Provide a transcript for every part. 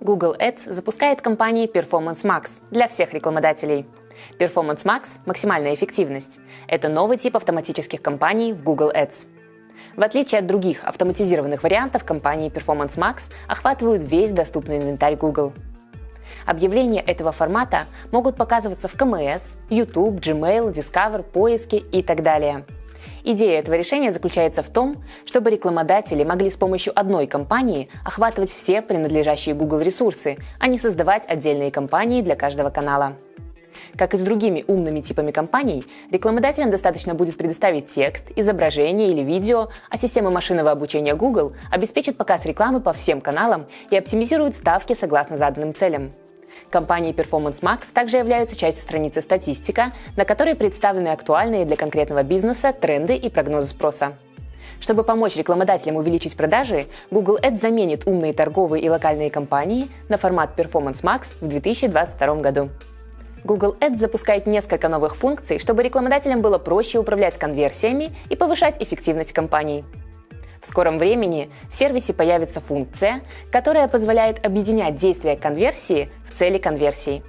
Google Ads запускает кампании Performance Max для всех рекламодателей. Performance Max – максимальная эффективность. Это новый тип автоматических кампаний в Google Ads. В отличие от других автоматизированных вариантов, кампании Performance Max охватывают весь доступный инвентарь Google. Объявления этого формата могут показываться в КМС, YouTube, Gmail, Discover, поиске и так далее – Идея этого решения заключается в том, чтобы рекламодатели могли с помощью одной компании охватывать все принадлежащие Google ресурсы, а не создавать отдельные компании для каждого канала. Как и с другими умными типами компаний, рекламодателям достаточно будет предоставить текст, изображение или видео, а система машинного обучения Google обеспечит показ рекламы по всем каналам и оптимизирует ставки согласно заданным целям. Компании Performance Max также являются частью страницы «Статистика», на которой представлены актуальные для конкретного бизнеса тренды и прогнозы спроса. Чтобы помочь рекламодателям увеличить продажи, Google Ads заменит умные торговые и локальные компании на формат Performance Max в 2022 году. Google Ads запускает несколько новых функций, чтобы рекламодателям было проще управлять конверсиями и повышать эффективность компаний. В скором времени в сервисе появится функция, которая позволяет объединять действия конверсии в цели конверсии.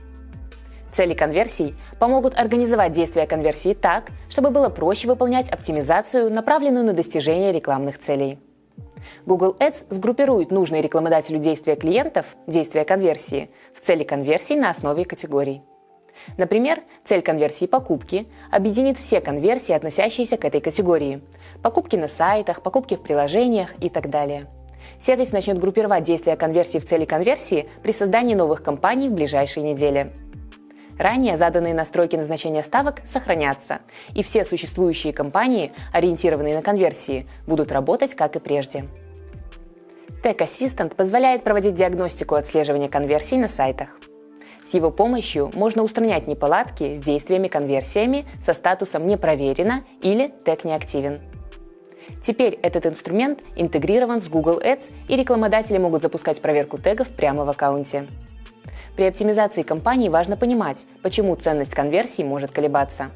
Цели конверсий помогут организовать действия конверсии так, чтобы было проще выполнять оптимизацию, направленную на достижение рекламных целей. Google Ads сгруппирует нужные рекламодателю действия клиентов, действия конверсии, в цели конверсий на основе категорий. Например, цель конверсии покупки объединит все конверсии, относящиеся к этой категории. Покупки на сайтах, покупки в приложениях и так далее. Сервис начнет группировать действия конверсии в цели конверсии при создании новых компаний в ближайшие недели. Ранее заданные настройки назначения ставок сохранятся, и все существующие компании, ориентированные на конверсии, будут работать как и прежде. Tech Assistant позволяет проводить диагностику отслеживания конверсий на сайтах. С его помощью можно устранять неполадки с действиями-конверсиями со статусом «не проверено» или «тег не активен». Теперь этот инструмент интегрирован с Google Ads, и рекламодатели могут запускать проверку тегов прямо в аккаунте. При оптимизации кампаний важно понимать, почему ценность конверсии может колебаться.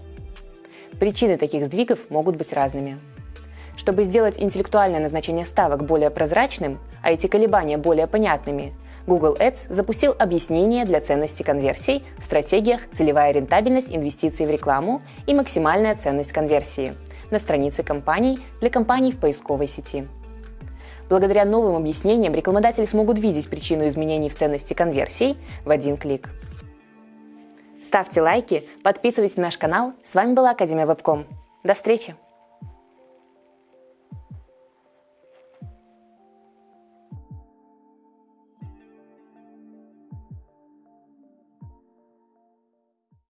Причины таких сдвигов могут быть разными. Чтобы сделать интеллектуальное назначение ставок более прозрачным, а эти колебания более понятными, Google Ads запустил объяснение для ценности конверсий в стратегиях «Целевая рентабельность инвестиций в рекламу» и «Максимальная ценность конверсии» на странице компаний для компаний в поисковой сети. Благодаря новым объяснениям рекламодатели смогут видеть причину изменений в ценности конверсий в один клик. Ставьте лайки, подписывайтесь на наш канал. С вами была Академия Вебком. До встречи!